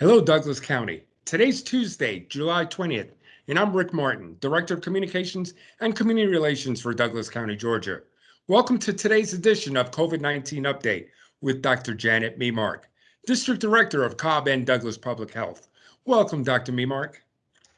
Hello, Douglas County. Today's Tuesday, July 20th, and I'm Rick Martin, Director of Communications and Community Relations for Douglas County, Georgia. Welcome to today's edition of COVID-19 Update with Dr. Janet Memark, District Director of Cobb and Douglas Public Health. Welcome, Dr. Memark.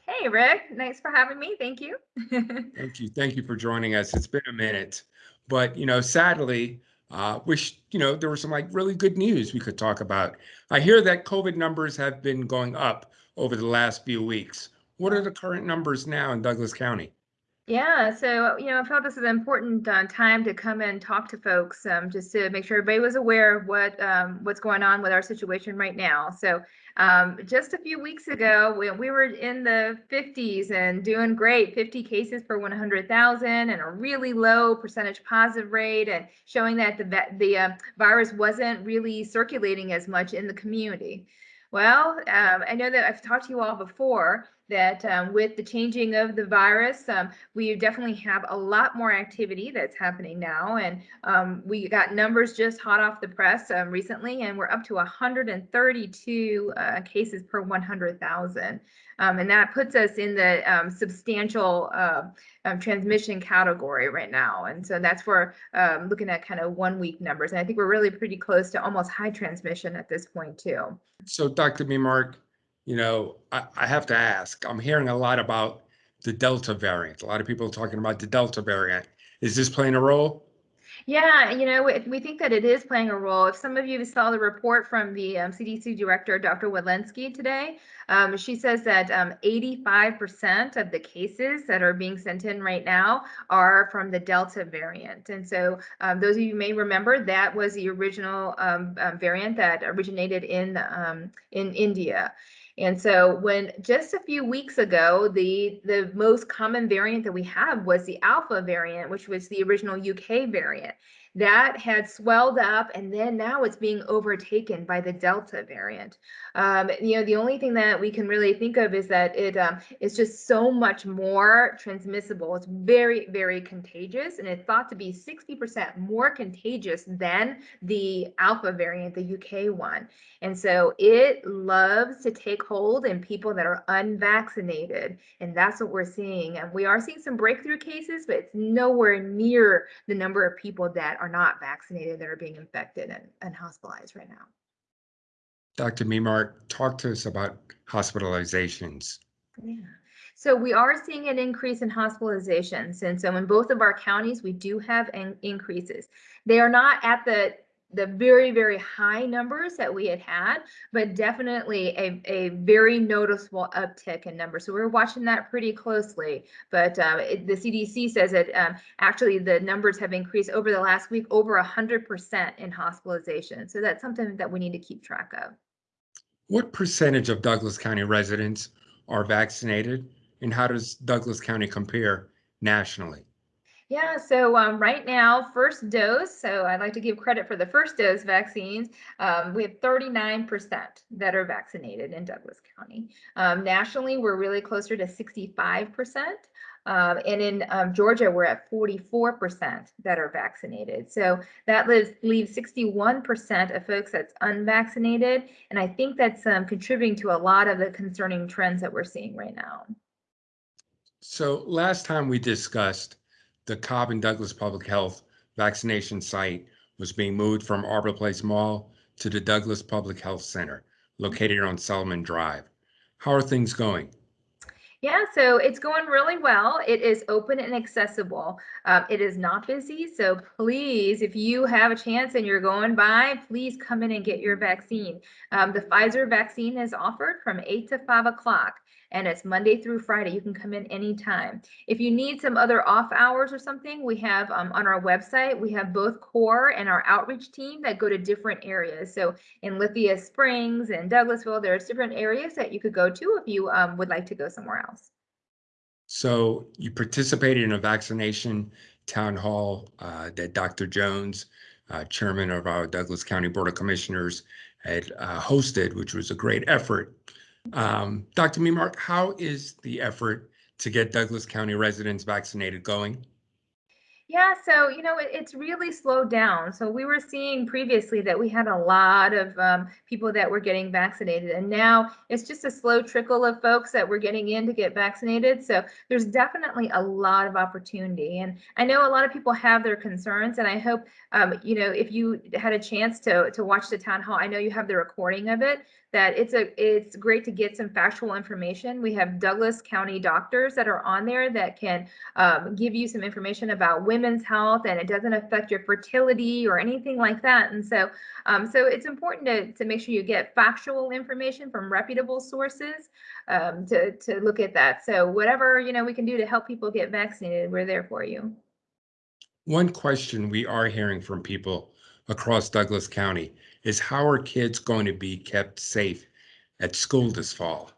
Hey, Rick. Thanks for having me. Thank you. Thank you. Thank you for joining us. It's been a minute, but you know, sadly, uh, wish, you know, there was some like really good news we could talk about. I hear that COVID numbers have been going up over the last few weeks. What are the current numbers now in Douglas County? Yeah, so you know, I felt this is an important uh, time to come and talk to folks, um, just to make sure everybody was aware of what um, what's going on with our situation right now. So um, just a few weeks ago, we, we were in the 50s and doing great, 50 cases per 100,000 and a really low percentage positive rate and showing that the, the uh, virus wasn't really circulating as much in the community. Well, um, I know that I've talked to you all before that um, with the changing of the virus, um, we definitely have a lot more activity that's happening now. And um, we got numbers just hot off the press um, recently, and we're up to 132 uh, cases per 100,000. Um, and that puts us in the um, substantial uh, transmission category right now. And so that's for looking at kind of one week numbers. And I think we're really pretty close to almost high transmission at this point too. So Dr. Memark, you know, I, I have to ask, I'm hearing a lot about the Delta variant. A lot of people are talking about the Delta variant. Is this playing a role? Yeah, you know, we, think that it is playing a role. If some of you saw the report from the um, CDC director, Dr. Walensky, today, um, she says that 85% um, of the cases that are being sent in right now are from the Delta variant. And so, um, those of you may remember that was the original um, um, variant that originated in in India. And so when just a few weeks ago, the, the most common variant that we have was the alpha variant, which was the original UK variant that had swelled up and then now it's being overtaken by the delta variant. Um, you know the only thing that we can really think of is that it um, is just so much more transmissible. It's very very contagious and it's thought to be 60% more contagious than the alpha variant the uk one. And so it loves to take hold in people that are unvaccinated and that's what we're seeing. And we are seeing some breakthrough cases but it's nowhere near the number of people that are not vaccinated that are being infected and, and hospitalized right now. Dr. Memark, talk to us about hospitalizations. Yeah. So we are seeing an increase in hospitalizations. And so in both of our counties, we do have increases. They are not at the the very, very high numbers that we had had, but definitely a, a very noticeable uptick in numbers. So we're watching that pretty closely. But uh, it, the CDC says that um, actually the numbers have increased over the last week over 100% in hospitalization. So that's something that we need to keep track of. What percentage of Douglas County residents are vaccinated, and how does Douglas County compare nationally? Yeah, so um, right now, first dose, so I'd like to give credit for the first dose vaccines. Um, we have 39% that are vaccinated in Douglas County. Um, nationally, we're really closer to 65%. Um, and in um, Georgia, we're at 44% that are vaccinated. So that leaves, leaves 61% of folks that's unvaccinated. And I think that's um, contributing to a lot of the concerning trends that we're seeing right now. So last time we discussed the Cobb and Douglas Public Health vaccination site was being moved from Arbor Place Mall to the Douglas Public Health Center, located on Selman Drive. How are things going? Yeah, so it's going really well. It is open and accessible. Um, it is not busy, so please, if you have a chance and you're going by, please come in and get your vaccine. Um, the Pfizer vaccine is offered from 8 to 5 o'clock and it's Monday through Friday. You can come in anytime. If you need some other off hours or something, we have um, on our website, we have both core and our outreach team that go to different areas. So in Lithia Springs and Douglasville, there's different areas that you could go to if you um, would like to go somewhere else. So you participated in a vaccination town hall uh, that Dr. Jones, uh, chairman of our Douglas County Board of Commissioners, had uh, hosted, which was a great effort. Um, Dr. Memark, how is the effort to get Douglas County residents vaccinated going? Yeah, so you know, it, it's really slowed down. So we were seeing previously that we had a lot of um, people that were getting vaccinated, and now it's just a slow trickle of folks that were getting in to get vaccinated. So there's definitely a lot of opportunity, and I know a lot of people have their concerns, and I hope um, you know if you had a chance to to watch the town hall, I know you have the recording of it that it's a it's great to get some factual information. We have Douglas County doctors that are on there that can um, give you some information about women's health and it doesn't affect your fertility or anything like that. And so um, so it's important to, to make sure you get factual information from reputable sources um, to, to look at that. So whatever you know we can do to help people get vaccinated, we're there for you. One question we are hearing from people across Douglas County is how are kids going to be kept safe at school this fall?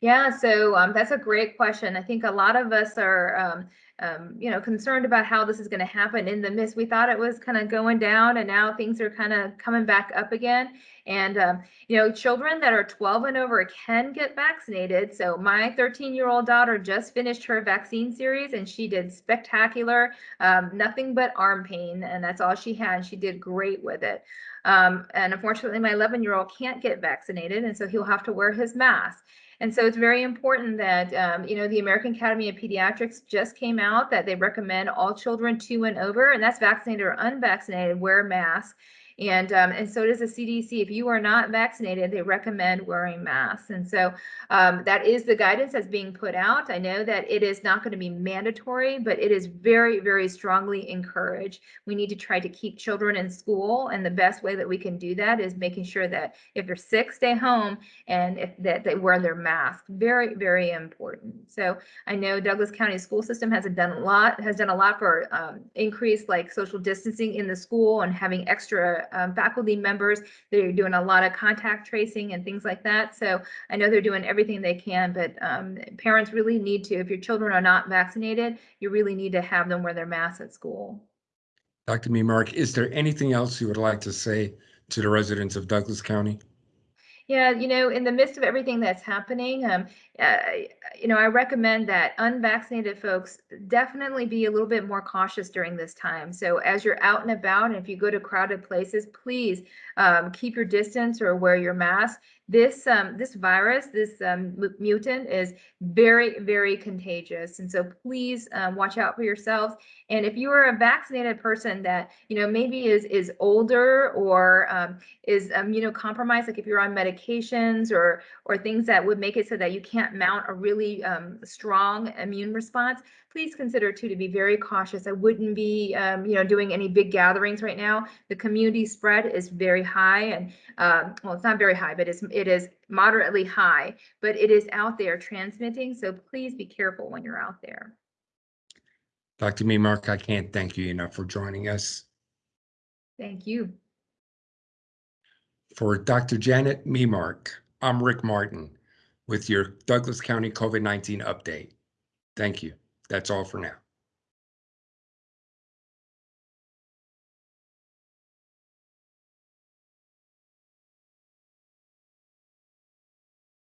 Yeah, so um, that's a great question. I think a lot of us are, um, um, you know, concerned about how this is going to happen in the midst. We thought it was kind of going down, and now things are kind of coming back up again. And um, you know, children that are 12 and over can get vaccinated. So my 13-year-old daughter just finished her vaccine series, and she did spectacular. Um, nothing but arm pain, and that's all she had. She did great with it. Um, and unfortunately, my 11 year old can't get vaccinated, and so he'll have to wear his mask. And so it's very important that, um, you know, the American Academy of Pediatrics just came out that they recommend all children two and over, and that's vaccinated or unvaccinated, wear masks. And, um, and so does the CDC. If you are not vaccinated, they recommend wearing masks. And so um, that is the guidance that's being put out. I know that it is not going to be mandatory, but it is very, very strongly encouraged. We need to try to keep children in school. And the best way that we can do that is making sure that if they're sick, stay home and if that they wear their mask. Very, very important. So I know Douglas County school system has done a lot, has done a lot for um, increased like social distancing in the school and having extra um, faculty members. They're doing a lot of contact tracing and things like that. So I know they're doing everything they can, but um, parents really need to, if your children are not vaccinated, you really need to have them wear their masks at school. Dr. Memark, is there anything else you would like to say to the residents of Douglas County? Yeah, you know, in the midst of everything that's happening, um, you know, I recommend that unvaccinated folks definitely be a little bit more cautious during this time. So as you're out and about, and if you go to crowded places, please um, keep your distance or wear your mask. This um, this virus, this um, mutant, is very very contagious, and so please um, watch out for yourselves. And if you are a vaccinated person that you know maybe is is older or um, is immunocompromised, like if you're on medications or or things that would make it so that you can't mount a really um, strong immune response, please consider too to be very cautious. I wouldn't be, um, you know, doing any big gatherings right now. The community spread is very high, and um, well, it's not very high, but it's it is moderately high, but it is out there transmitting. So please be careful when you're out there. Dr. Memark, I can't thank you enough for joining us. Thank you. For Dr. Janet Memark, I'm Rick Martin with your Douglas County COVID-19 update. Thank you. That's all for now.